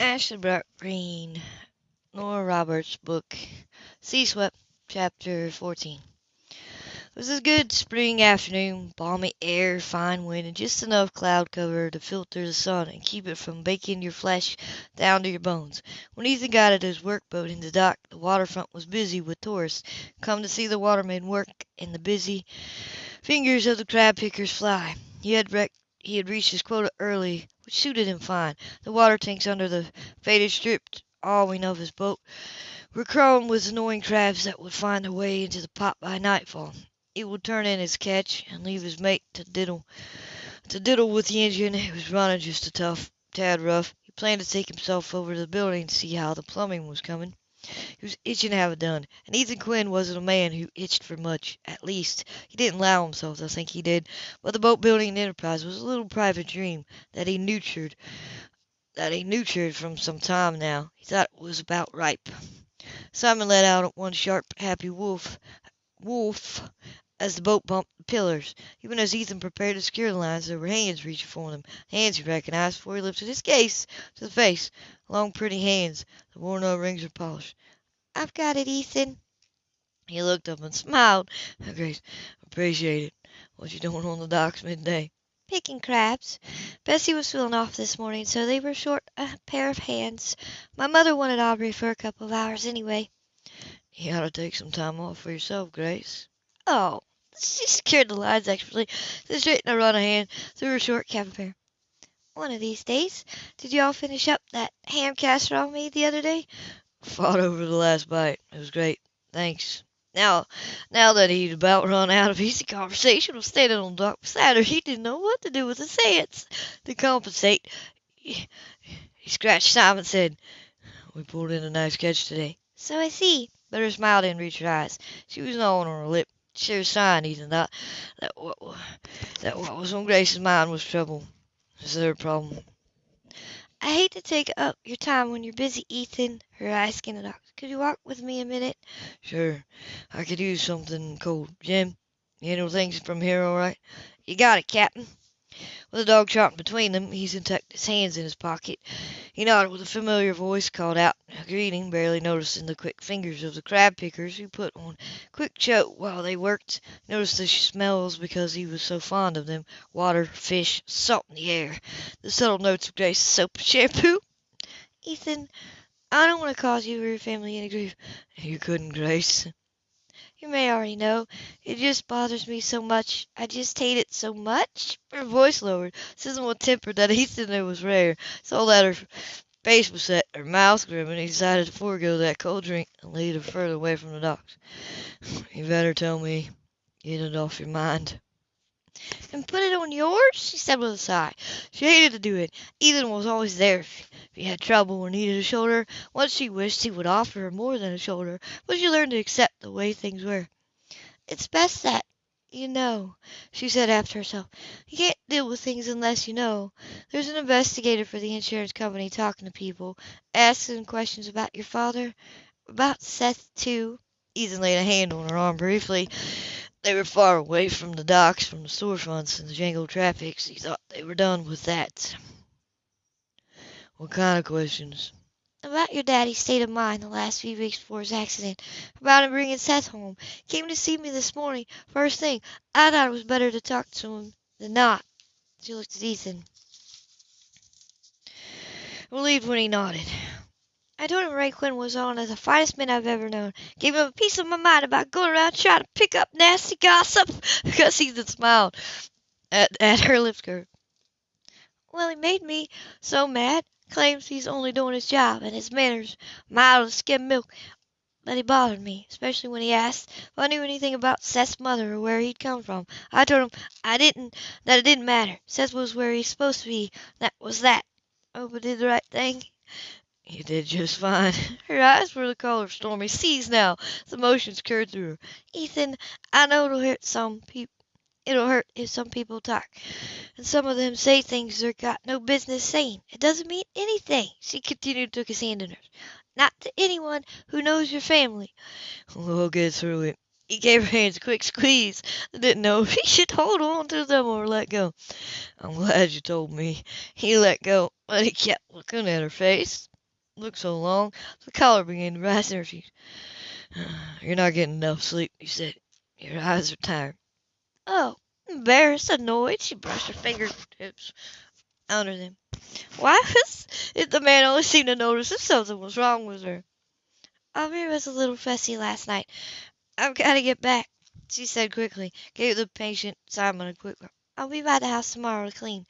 Ashley Green, Nora Roberts' book, Sea Swept, Chapter 14. It was a good spring afternoon, balmy air, fine wind, and just enough cloud cover to filter the sun and keep it from baking your flesh down to your bones. When Ethan got at his workboat in the dock, the waterfront was busy with tourists come to see the watermen work and the busy fingers of the crab pickers fly. He had he had reached his quota early, suited him fine. The water tanks under the faded strip awning of his boat were crawling with annoying crabs that would find their way into the pot by nightfall. He would turn in his catch and leave his mate to diddle to diddle with the engine. It was running just a tough tad rough. He planned to take himself over to the building to see how the plumbing was coming. He was itching to have it done, and Ethan Quinn wasn't a man who itched for much. At least, he didn't allow himself to think he did. But the boat building enterprise was a little private dream that he nurtured that he nurtured from some time now. He thought it was about ripe. Simon let out one sharp, happy woof, woof, as the boat bumped the pillars. Even as Ethan prepared to secure the lines, there were hands reaching for them. Hands he recognized before he lifted his gaze to the face. Long, pretty hands. The worn-out rings were polished. I've got it, Ethan. He looked up and smiled. Grace, appreciate it. What you doing on the docks midday? Picking crabs. Bessie was feeling off this morning, so they were short a pair of hands. My mother wanted Aubrey for a couple of hours anyway. You ought to take some time off for yourself, Grace. Oh, she secured the lines actually, then straightened a run of hand through her short cabin pair. One of these days. Did you all finish up that ham casserole I made the other day? Fought over the last bite. It was great. Thanks. Now, now that he'd about run out of easy conversation with standing on the dock beside her, he didn't know what to do with his hands. To compensate, he, he scratched and said, We pulled in a nice catch today. So I see. But her smile didn't reach her eyes. She was gnawing on her lip. Sure sign, Ethan thought, that what, that what was on Grace's mind was trouble. Is there a problem? I hate to take up your time when you're busy, Ethan, her eyes the dock. Could you walk with me a minute? Sure. I could use something cold. Jim, you handle things from here all right? You got it, Captain. With the dog trotting between them, Ethan tucked his hands in his pocket. He nodded with a familiar voice, called out a greeting, barely noticing the quick fingers of the crab pickers who put on quick choke while they worked. Noticed the smells because he was so fond of them. Water, fish, salt in the air. The subtle notes of Grace's soap shampoo. Ethan, I don't want to cause you or your family any grief. You couldn't, Grace. You may already know. It just bothers me so much. I just hate it so much. Her voice lowered. Susan with temper that Ethan knew was rare. So that her face was set, her mouth grim, and he decided to forego that cold drink and lead her further away from the docks. You better tell me. Get it off your mind. And put it on yours? she said with a sigh. She hated to do it. Ethan was always there if he had trouble or needed a shoulder. Once she wished he would offer her more than a shoulder, but she learned to accept the way things were. It's best that you know, she said after herself. You can't deal with things unless you know. There's an investigator for the insurance company talking to people, asking questions about your father, about Seth, too. Ethan laid a hand on her arm briefly. They were far away from the docks, from the storefronts and the jangled traffic. He thought they were done with that. What kind of questions? About your daddy's state of mind the last few weeks before his accident. About him bringing Seth home. Came to see me this morning, first thing. I thought it was better to talk to him than not. She looked at Ethan. Relieved when he nodded. I told him Ray Quinn was one of the finest men I've ever known. Gave him a piece of my mind about going around trying to pick up nasty gossip. Ethan smiled at, at her lips curve. Well, he made me so mad. Claims he's only doing his job, and his manners mild as skim milk. But he bothered me, especially when he asked if I knew anything about Seth's mother or where he'd come from. I told him I didn't, that it didn't matter. Seth was where he's supposed to be. That was that. I hope I did the right thing. You did just fine. Her eyes were the color of stormy seas now. The emotions curled through her. Ethan, I know it'll hurt some people. It'll hurt if some people talk, and some of them say things they've got no business saying. It doesn't mean anything, she continued to took his hand in hers. Not to anyone who knows your family. We'll get through it. He gave her hands a quick squeeze didn't know if he should hold on to them or let go. I'm glad you told me. He let go, but he kept looking at her face. Looked so long, the color began to rise in her cheeks. You're not getting enough sleep, he said. Your eyes are tired. Oh, embarrassed, annoyed, she brushed her fingertips under them. Why was it the man always seemed to notice if something was wrong with her? Oh, Aubrey was a little fussy last night. I've got to get back, she said quickly, gave the patient Simon a quick look. I'll be by the house tomorrow to clean.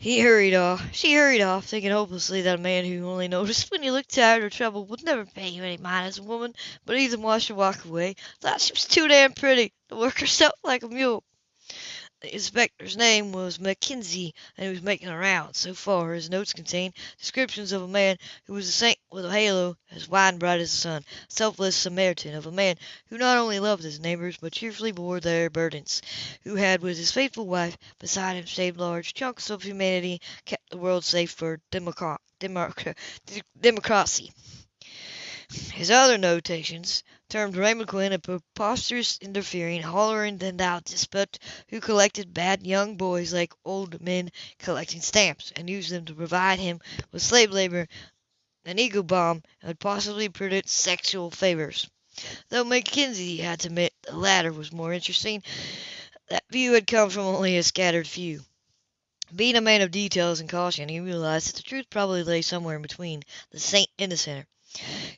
He hurried off. She hurried off, thinking hopelessly that a man who only noticed when you looked tired or troubled would never pay you any mind as a woman. But Ethan watched her walk away. Thought she was too damn pretty to work herself like a mule. The inspector's name was Mackenzie, and he was making the rounds. So far, his notes contained descriptions of a man who was a saint with a halo as wide and bright as the sun, a selfless Samaritan, of a man who not only loved his neighbors, but cheerfully bore their burdens, who had, with his faithful wife beside him, saved large chunks of humanity, kept the world safe for democ- democ- democracy. His other notations termed Raymond Quinn a preposterous, interfering, hollering and despot who collected bad young boys like old men collecting stamps, and used them to provide him with slave labor, an ego bomb, and possibly produce sexual favors. Though Mackenzie had to admit the latter was more interesting, that view had come from only a scattered few. Being a man of details and caution, he realized that the truth probably lay somewhere in between the saint and the sinner.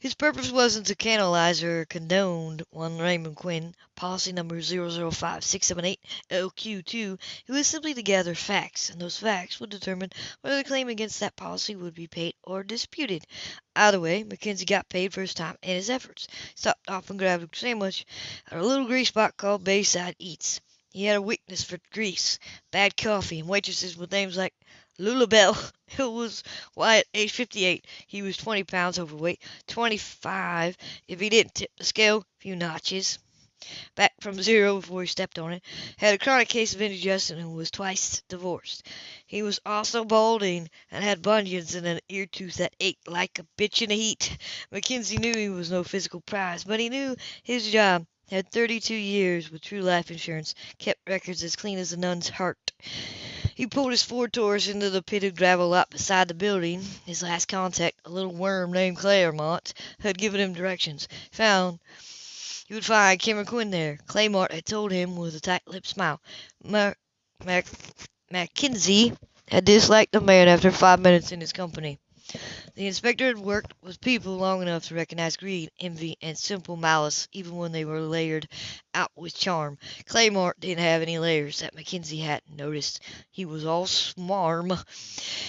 His purpose wasn't to canalize or condone one Raymond Quinn, policy number 005678LQ2. It was simply to gather facts, and those facts would determine whether the claim against that policy would be paid or disputed. Either way, Mackenzie got paid for his time and his efforts. He stopped off and grabbed a sandwich at a little grease spot called Bayside Eats. He had a weakness for grease, bad coffee, and waitresses with names like Lulabelle. It was at age 58 he was 20 pounds overweight, 25 if he didn't tip the scale a few notches. Back from zero before he stepped on it. Had a chronic case of indigestion and was twice divorced. He was also balding and had bunions and an ear tooth that ached like a bitch in the heat. Mackenzie knew he was no physical prize, but he knew his job. Had 32 years with True Life Insurance, kept records as clean as a nun's heart. He pulled his Ford Taurus into the pit of gravel lot beside the building. His last contact, a little worm named Claremont, had given him directions. Found he would find Cameron Quinn there. Claremont had told him with a tight-lipped smile. Mac Mac Mackenzie had disliked the man after five minutes in his company. The inspector had worked with people long enough to recognize greed, envy, and simple malice, even when they were layered out with charm. Claremont didn't have any layers that Mackenzie hadn't noticed. He was all smarm.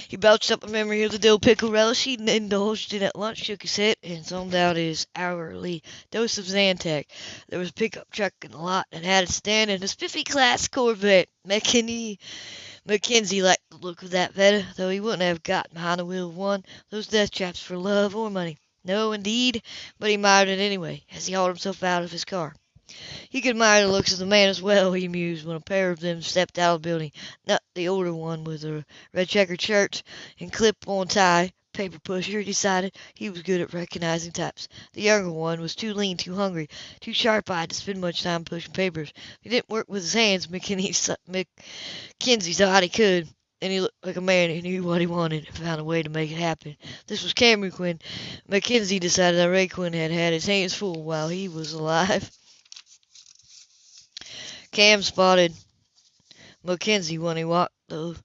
He belched up a memory of the dill pickle relish he'd indulged in at lunch, shook his head, and summed out his hourly dose of Zantac. There was a pickup truck in the lot and had a stand in a spiffy class Corvette. Mackenzie Mackenzie liked the look of that better, though he wouldn't have got behind the wheel of one those death traps for love or money. No, indeed, but he admired it anyway, as he hauled himself out of his car. He could admire the looks of the man as well, he mused, when a pair of them stepped out of the building. Not the older one with the red checkered shirt and clip-on tie, paper pusher, he decided. He was good at recognizing types. The younger one was too lean, too hungry, too sharp-eyed to spend much time pushing papers. He didn't work with his hands, Mackenzie thought he could. And he looked like a man who knew what he wanted and found a way to make it happen. This was Cameron Quinn. Mackenzie decided that Ray Quinn had had his hands full while he was alive. Cam spotted Mackenzie when he walked the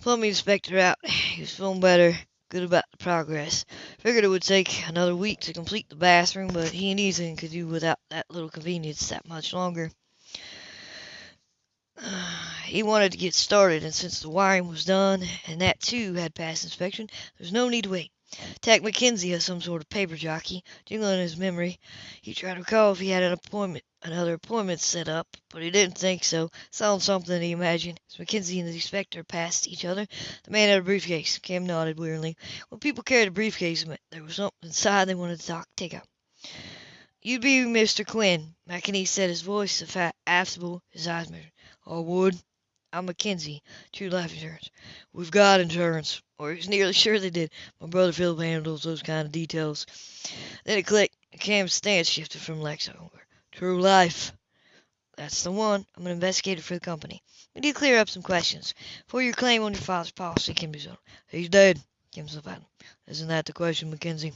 plumbing inspector out. He was feeling better, good about the progress. Figured it would take another week to complete the bathroom, but he and Ethan could do without that little convenience that much longer. He wanted to get started, and since the wiring was done, and that too had passed inspection, there was no need to wait. Tack Mackenzie as some sort of paper jockey, jingling in his memory. He tried to recall if he had an appointment, another appointment set up, but he didn't think so. Sounds something he imagined. As Mackenzie and the inspector passed each other, the man had a briefcase. Cam nodded wearily. When people carried a briefcase, there was something inside they wanted to talk, take out. You'd be Mr. Quinn, Mackenzie said, his voice affable, his eyes measured. I would. I'm Mackenzie, True Life Insurance. We've got insurance, or he's nearly sure they did. My brother Philip handles those kind of details. Then it clicked. Cam's stance shifted from Lex over True Life. That's the one. I'm an investigator for the company. We need to clear up some questions For your claim on your father's policy can be settled. He's dead, Kim Sylvan. Isn't that the question, Mackenzie?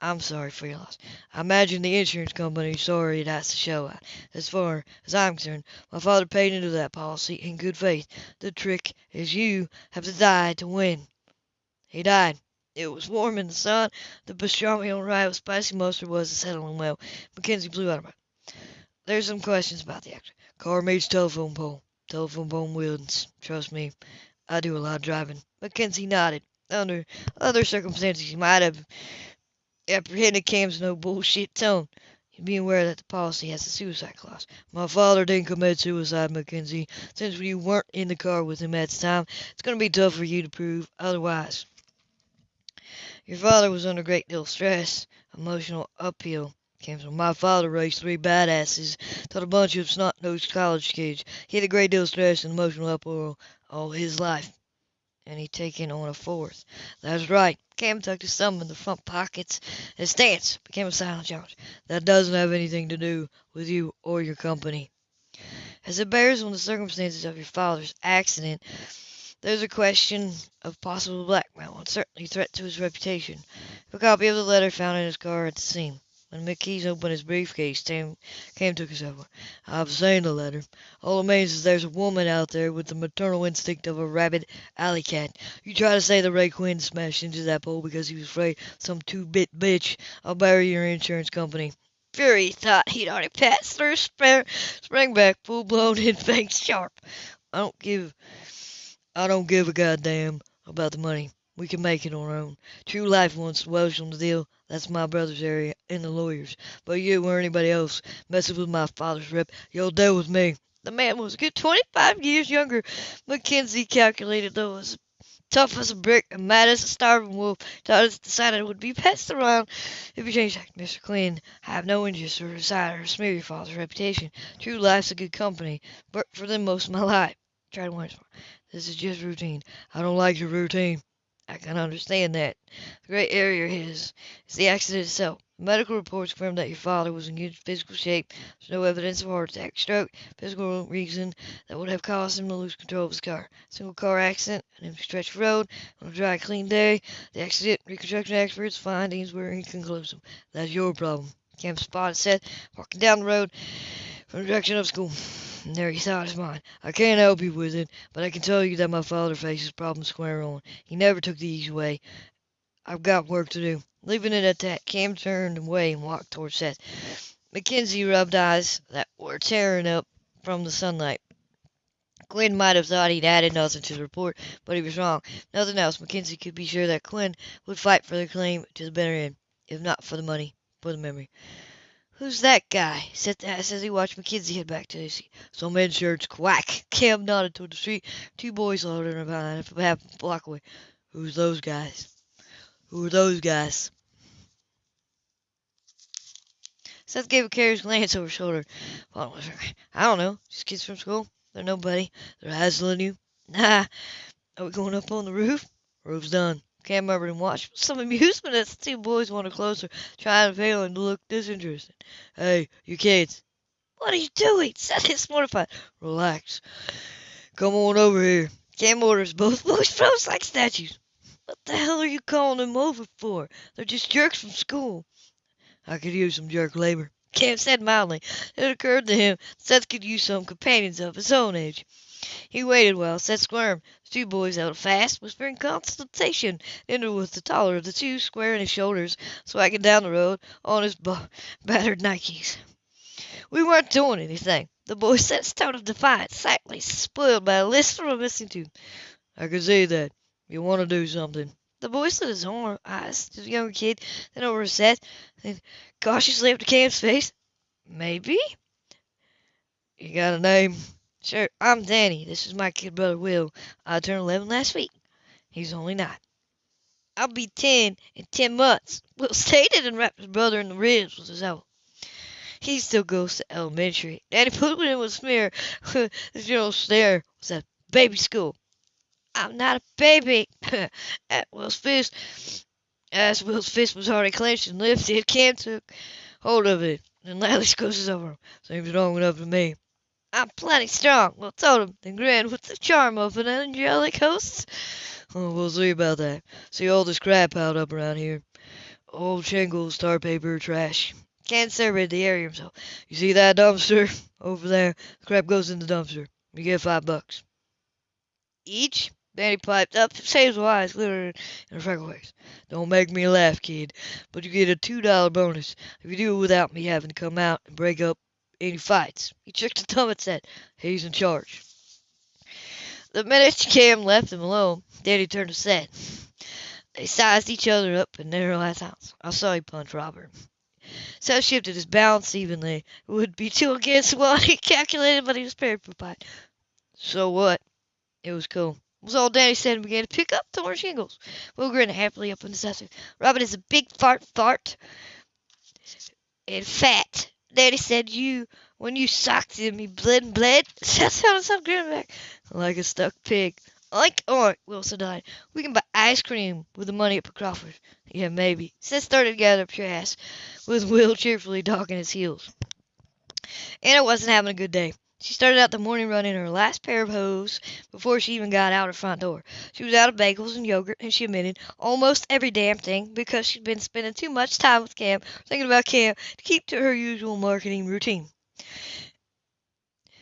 I'm sorry for your loss. I imagine the insurance company's sorry it has to show that. As far as I'm concerned, my father paid into that policy in good faith. The trick is you have to die to win. He died. It was warm in the sun. The pastrami on rye with spicy mustard was settling well. Mackenzie blew out of it. There's some questions about the actor. Car meets telephone pole. Telephone pole wins. Trust me, I do a lot of driving. Mackenzie nodded. Under other circumstances, he might have apprehended Cam's no bullshit tone. Be aware that the policy has a suicide clause. My father didn't commit suicide, Mackenzie. Since you weren't in the car with him at the time, it's going to be tough for you to prove otherwise. Your father was under a great deal of stress, emotional uphill. Came from my father raised three badasses, taught a bunch of snot-nosed college kids. He had a great deal of stress and emotional upheaval all his life. And he taken on a fourth. That's right. Cam tucked his thumb in the front pockets. His stance became a silent challenge. That doesn't have anything to do with you or your company. As it bears on the circumstances of your father's accident, there's a question of possible blackmail and certainly threat to his reputation. A copy of the letter found in his car at the scene. When McKees opened his briefcase, Cam, Cam took his over. I've seen the letter. All it means is there's a woman out there with the maternal instinct of a rabid alley cat. You try to say that Ray Quinn smashed into that pole because he was afraid some two-bit bitch. I'll bury your insurance company. Fury thought he'd already passed through, sprang, sprang back, full-blown and face sharp. I don't give, I don't give a goddamn about the money. We can make it on our own. True Life wants Welsh on the deal. That's my brother's area and the lawyers. But you or anybody else messes with my father's rep, you'll deal with me. The man was a good 25 years younger. Mackenzie calculated, though, as tough as a brick and mad as a starving wolf. Todd decided it would be passed around if you changed that. Mr. Quinn, I have no interest or desire to smear your father's reputation. True Life's a good company. Worked for them most of my life. Tried once. This is just routine. I don't like your routine. I can understand that. The great area is, is the accident itself. Medical reports confirm that your father was in good physical shape. There's no evidence of heart attack, stroke, physical reason that would have caused him to lose control of his car. Single car accident, an empty stretch of road, on a dry, clean day. The accident reconstruction experts' findings were inconclusive. That's your problem. Camp spotted said, walking down the road direction of school. There he thought his mind. I can't help you with it, but I can tell you that my father faces problems square on. He never took the easy way. I've got work to do. Leaving it at that, Cam turned away and walked towards Seth. Mackenzie rubbed eyes that were tearing up from the sunlight. Quinn might have thought he'd added nothing to the report, but he was wrong. Nothing else. Mackenzie could be sure that Quinn would fight for the claim to the better end, if not for the money, for the memory. Who's that guy? Seth uh, asked as he watched Mackenzie head back to his seat. Some insurance quack. Cam nodded toward the street. Two boys loitering behind a half a block away. Who's those guys? Who are those guys? Seth gave a curious glance over his shoulder. I don't know. Just kids from school. They're nobody. They're hassling you. Nah. Are we going up on the roof? Roof's done. Cam murmured and watched with some amusement as the two boys wanted closer, trying and failing to look disinterested. Hey, you kids. What are you doing? Seth is mortified. Relax. Come on over here. Cam orders both boys froze like statues. What the hell are you calling them over for? They're just jerks from school. I could use some jerk labor. Cam said mildly. It occurred to him Seth could use some companions of his own age. He waited while Seth squirmed. The two boys held fast, whispering consultation. Ender was the taller of the two, squaring his shoulders, swagging down the road on his battered Nikes. We weren't doing anything. The boy his tone of defiance, slightly spoiled by a list from a missing tooth. I can see that. You want to do something. The boy slid his own eyes to the younger kid, then over his Seth, then cautiously up to Cam's face. Maybe? You got a name? Sure, I'm Danny. This is my kid brother Will. I turned 11 last week. He's only nine. I'll be 10 in 10 months. Will stated and wrapped his brother in the ribs with his elbow. He still goes to elementary. Danny put him in with smear. the general stare was at baby school. I'm not a baby. at Will's fist, as Will's fist was already clenched and lifted, Cam took hold of it. Then Ladley squishes over him. Seems strong enough to me. I'm plenty strong. Well, him, then grinned with the charm of an angelic host. Oh, we'll see about that. See all this crap piled up around here. Old shingles, tar paper, trash. Can't surveyed the area himself. You see that dumpster over there? The crap goes in the dumpster. You get five bucks. Each? Danny piped up, his eyes glittering in a freckle face. Don't make me laugh, kid, but you get a two dollar bonus if you do it without me having to come out and break up any fights. He jerked a thumb and said, He's in charge. The minute Cam left him alone, Danny turned to Seth. They sized each other up in narrow house. I saw you punch Robert. Seth shifted his balance evenly. It would be two against one, he calculated, but he was prepared for fight. So what? It was cool. It Was all Danny said and began to pick up torn shingles. Will grinned happily up on the sesame. Robert is a big fart fart and fat. Daddy said you when you socked him he bled and bled. Seth sounded some grin back. Like a stuck pig. Like oink, Wilson died. We can buy ice cream with the money at Crawford. Yeah, maybe. Seth started to gather up your ass, with Will cheerfully dogging his heels. Anna wasn't having a good day. She started out the morning run in her last pair of hose before she even got out her front door. She was out of bagels and yogurt, and she admitted almost every damn thing because she'd been spending too much time with Cam, thinking about Cam, to keep to her usual marketing routine.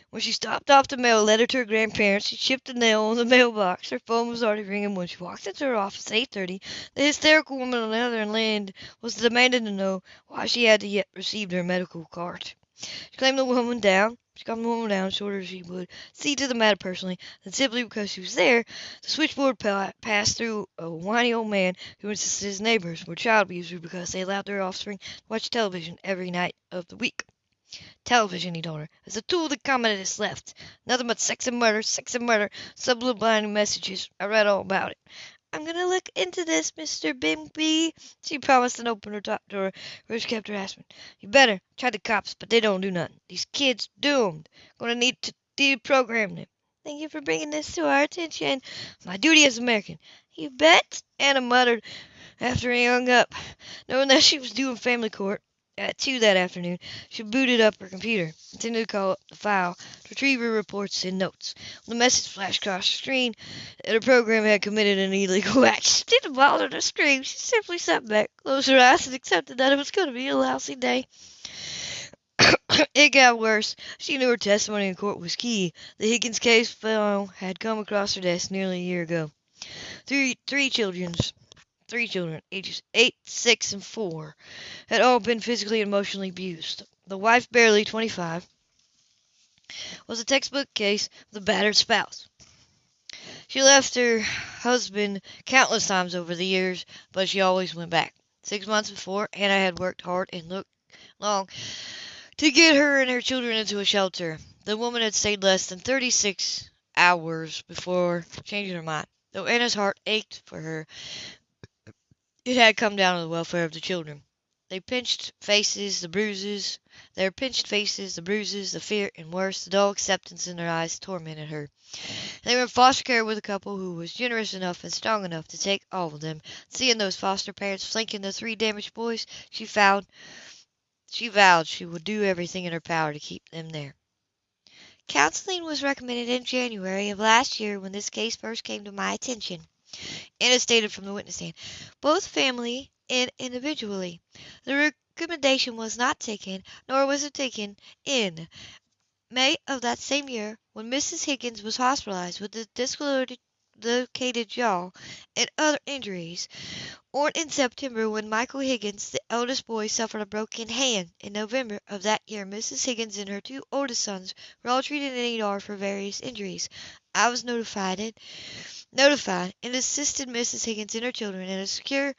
When she stopped off the mail a letter to her grandparents, she chipped a nail on the mailbox. Her phone was already ringing when she walked into her office at 8.30. The hysterical woman on the other end was demanding to know why she hadn't yet received her medical card. She claimed the woman down she calmed the woman down, showed her she would see to the matter personally, and simply because she was there, the switchboard passed through a whiny old man who insisted his neighbors were child abusers because they allowed their offspring to watch television every night of the week. Television, he told her, is a tool the communists left. Nothing but sex and murder, sex and murder, subliminal messages. I read all about it. I'm going to look into this, Mr. Bimby, she promised and opened her top drawer, which kept her asking. You better. Try the cops, but they don't do nothing. These kids doomed. Going to need to deprogram them. Thank you for bringing this to our attention. My duty as American. You bet, Anna muttered after he hung up, knowing that she was due in family court. At 2 that afternoon, she booted up her computer, intending to call up the file to retrieve her reports and notes. When the message flashed across the screen that her program had committed an illegal act, she didn't bother to scream. She simply sat back, closed her eyes, and accepted that it was going to be a lousy day. it got worse. She knew her testimony in court was key. The Higgins case file had come across her desk nearly a year ago. Three, three children's three children, ages 8, 6, and 4, had all been physically and emotionally abused. The wife, barely 25, was a textbook case of the battered spouse. She left her husband countless times over the years, but she always went back. Six months before, Anna had worked hard and looked long to get her and her children into a shelter. The woman had stayed less than 36 hours before changing her mind. Though Anna's heart ached for her, it had come down to the welfare of the children. They pinched faces, the bruises, their pinched faces, the bruises, the fear, and worse, the dull acceptance in their eyes tormented her. They were in foster care with a couple who was generous enough and strong enough to take all of them. Seeing those foster parents flanking the three damaged boys, she vowed she vowed she would do everything in her power to keep them there. Counseling was recommended in January of last year when this case first came to my attention. Anna stated from the witness stand, both family and individually. The recommendation was not taken, nor was it taken in May of that same year when Mrs. Higgins was hospitalized with a dislocated jaw and other injuries, or in September when Michael Higgins, the eldest boy, suffered a broken hand. In November of that year, Mrs. Higgins and her two oldest sons were all treated in ER for various injuries. I was notified and, notified and assisted Mrs. Higgins and her children in a secure,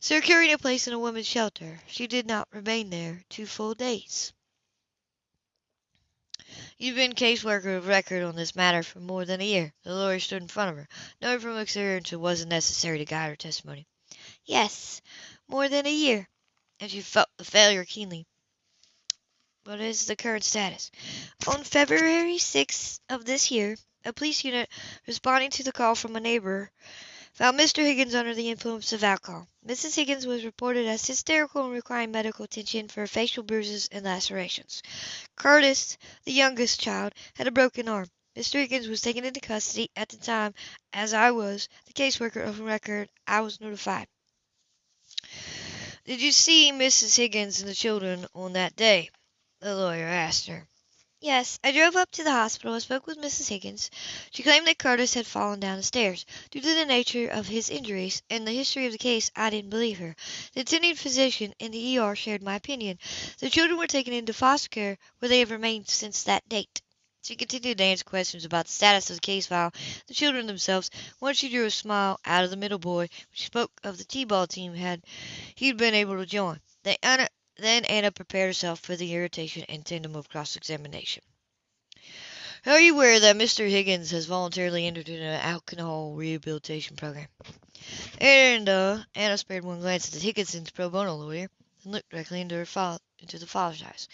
securing a place in a women's shelter. She did not remain there two full days. You've been caseworker of record on this matter for more than a year. The lawyer stood in front of her, knowing from experience it wasn't necessary to guide her testimony. Yes, more than a year. And she felt the failure keenly. What is the current status? On February 6th of this year, a police unit responding to the call from a neighbor found Mr. Higgins under the influence of alcohol. Mrs. Higgins was reported as hysterical and requiring medical attention for facial bruises and lacerations. Curtis, the youngest child, had a broken arm. Mr. Higgins was taken into custody at the time, as I was the caseworker of record. I was notified. Did you see Mrs. Higgins and the children on that day? The lawyer asked her. Yes, I drove up to the hospital and spoke with Mrs. Higgins. She claimed that Curtis had fallen down the stairs. Due to the nature of his injuries and the history of the case, I didn't believe her. The attending physician in the ER shared my opinion. The children were taken into foster care, where they have remained since that date. She continued to answer questions about the status of the case file, the children themselves. Once she drew a smile out of the middle boy, when she spoke of the T-ball team had he'd been able to join. They then Anna prepared herself for the irritation and tandem of cross-examination. Are you aware that Mr. Higgins has voluntarily entered into an alcohol rehabilitation program? And uh, Anna spared one glance at the Higginson's pro bono lawyer and looked directly into her into the father's eyes.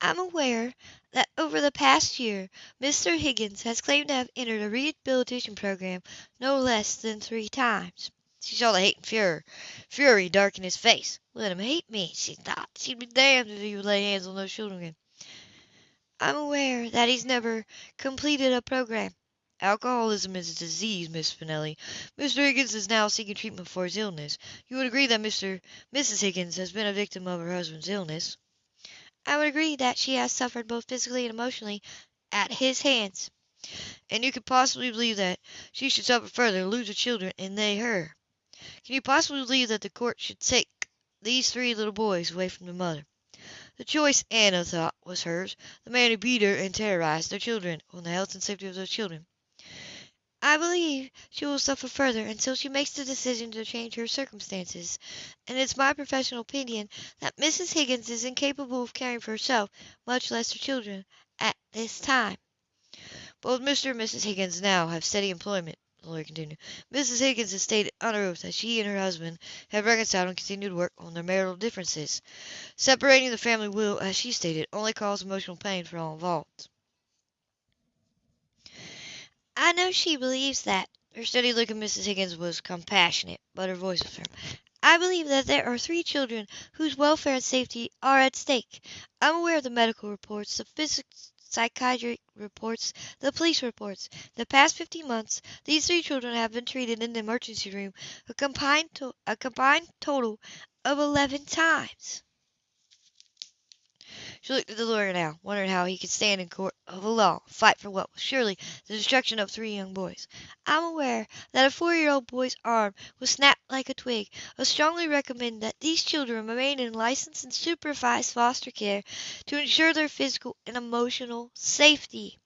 I'm aware that over the past year, Mr. Higgins has claimed to have entered a rehabilitation program no less than three times. She saw the hate and fury, fury darken his face. Let him hate me, she thought. She'd be damned if he would lay hands on those children again. I'm aware that he's never completed a program. Alcoholism is a disease, Miss Spinelli. Mr. Higgins is now seeking treatment for his illness. You would agree that Mr. Mrs. Higgins has been a victim of her husband's illness. I would agree that she has suffered both physically and emotionally at his hands. And you could possibly believe that she should suffer further lose her children and they her. Can you possibly believe that the court should take these three little boys away from their mother? The choice, Anna thought, was hers. The man who beat her and terrorized their children on the health and safety of those children. I believe she will suffer further until she makes the decision to change her circumstances, and it's my professional opinion that Mrs. Higgins is incapable of caring for herself, much less her children, at this time. Both Mr. and Mrs. Higgins now have steady employment the lawyer continued. Mrs. Higgins has stated under oath that she and her husband have reconciled and continued to work on their marital differences. Separating the family will, as she stated, only cause emotional pain for all involved. I know she believes that. Her steady look at Mrs. Higgins was compassionate, but her voice was firm. I believe that there are three children whose welfare and safety are at stake. I'm aware of the medical reports, the physics psychiatric reports, the police reports. The past 15 months, these three children have been treated in the emergency room a combined, to- a combined total of 11 times. She looked at the lawyer now, wondering how he could stand in court of law, fight for what was surely the destruction of three young boys. I'm aware that a four-year-old boy's arm was snapped like a twig. I strongly recommend that these children remain in licensed and supervised foster care to ensure their physical and emotional safety.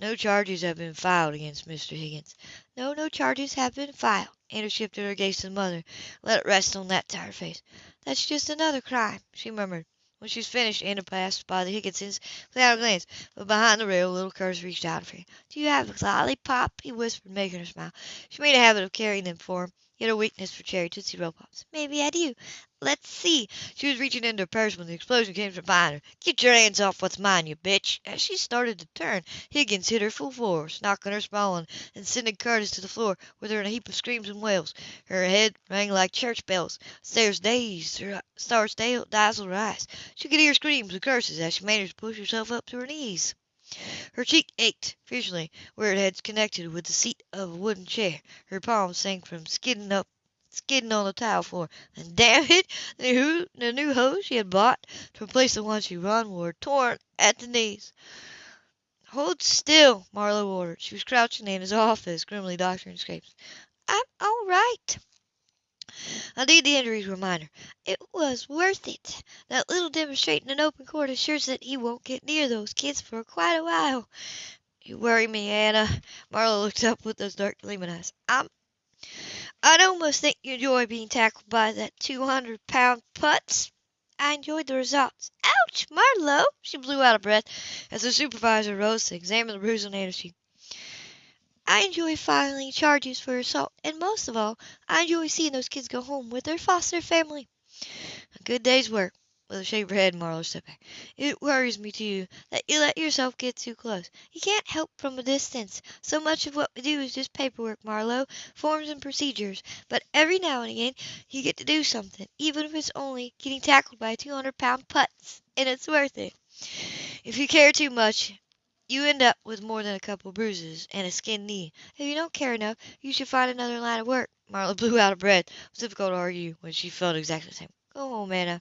No charges have been filed against Mr. Higgins. No, no charges have been filed. Anna shifted her gaze to the mother, let it rest on that tired face. That's just another crime, she murmured. When she was finished, Anna passed by the Higginsons without a glance, but behind the rail little Curtis reached out for her. "Do you have a lollipop?" he whispered, making her smile. She made a habit of carrying them for him. He had a weakness for cherry Tootsie Roll Pops. "Maybe I do. Let's see." She was reaching into her purse when the explosion came from behind her. "Get your hands off what's mine, you bitch!" As she started to turn, Higgins hit her full force, knocking her sprawling and sending Curtis to the floor with her in a heap of screams and wails. Her head rang like church bells. Stairs dazed, her stars dazzled her eyes. She could hear screams and curses as she managed to push herself up to her knees. Her cheek ached fiercely where it had connected with the seat of a wooden chair. Her palms sank from skidding up skidding on the tile floor. And damn it, the new, the new hose she had bought to replace the one she run were torn at the knees. Hold still, Marlowe ordered. She was crouching in his office, grimly doctoring scrapes. I'm all right. Indeed, the injuries were minor. It was worth it. That little demonstrating in open court assures that he won't get near those kids for quite a while. You worry me, Anna. Marlowe looked up with those dark gleaming eyes. I'm I'd almost think you enjoy being tackled by that two hundred pound putz. I enjoyed the results. Ouch, Marlowe! She blew out a breath as the supervisor rose to examine the bruise on Anna's cheek. I enjoy filing charges for assault, and most of all, I enjoy seeing those kids go home with their foster family. A good day's work. With a shake of her head, Marlowe stepped back. It worries me, too, that you let yourself get too close. You can't help from a distance. So much of what we do is just paperwork, Marlowe, forms and procedures. But every now and again you get to do something, even if it's only getting tackled by a 200 pound putz, and it's worth it. If you care too much, you end up with more than a couple bruises and a skinned knee. If you don't care enough, you should find another line of work. Marla blew out of breath. It was difficult to argue when she felt exactly the same. Go home, Anna.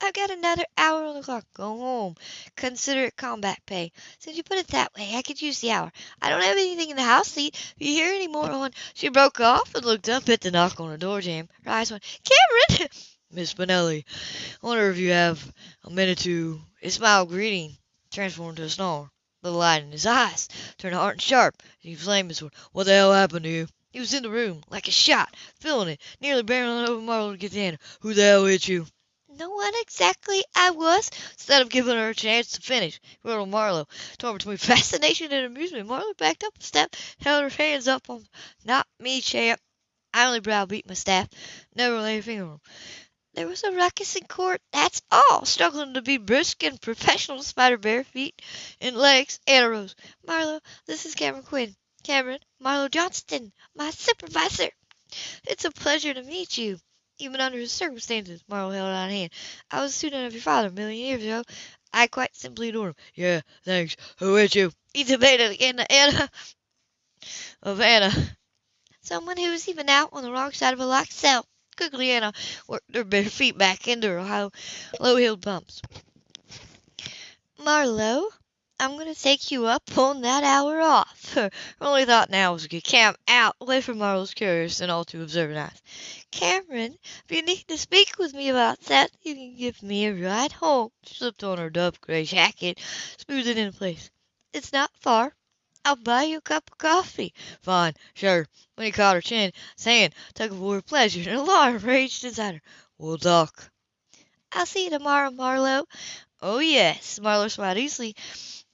I've got another hour on the clock. Go home. Consider it combat pay. Since you put it that way, I could use the hour. I don't have anything in the house to eat. If you hear any more on... She broke off and looked up at the knock on the door jamb. Her eyes went, Cameron! Miss Spinelli, I wonder if you have a minute to... His smile greeting transformed to a snarl. The light in his eyes turned hard and sharp. He flamed his sword. What the hell happened to you? He was in the room, like a shot, feeling it, nearly barreling over Marlowe to get. Who the hell hit you? No one exactly. I was. Instead of giving her a chance to finish, little Marlowe, torn between fascination and amusement, Marlowe backed up a step, held her hands up on. Not me, champ. I only browbeat my staff. Never lay a finger on him. There was a ruckus in court, that's all. Struggling to be brisk and professional, spider bare feet and legs. Anna rose. Marlowe, this is Cameron Quinn. Cameron, Marlowe Johnston, my supervisor. It's a pleasure to meet you. Even under the circumstances, Marlowe held out a hand. I was a student of your father a million years ago. I quite simply adore him. Yeah, thanks. Who is you? He debated again to Anna. Of Anna. Someone who was even out on the wrong side of a locked cell. Quickly, Anna worked her bare feet back into her high, low-heeled pumps. Marlowe, I'm going to take you up on that hour off. Her only thought now was to get Cam out, away from Marlowe's curious and all too observant eyes. Cameron, if you need to speak with me about that, you can give me a ride home. She slipped on her dove gray jacket, smoothed it into place. It's not far. I'll buy you a cup of coffee. Fine, sure. When he caught her chin, his hand took a for pleasure and alarm raged inside her. We'll talk. I'll see you tomorrow, Marlowe. Oh, yes. Marlowe smiled easily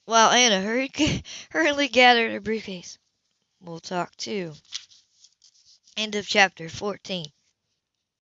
while Anna hurried, hurriedly gathered her briefcase. We'll talk too. End of chapter 14.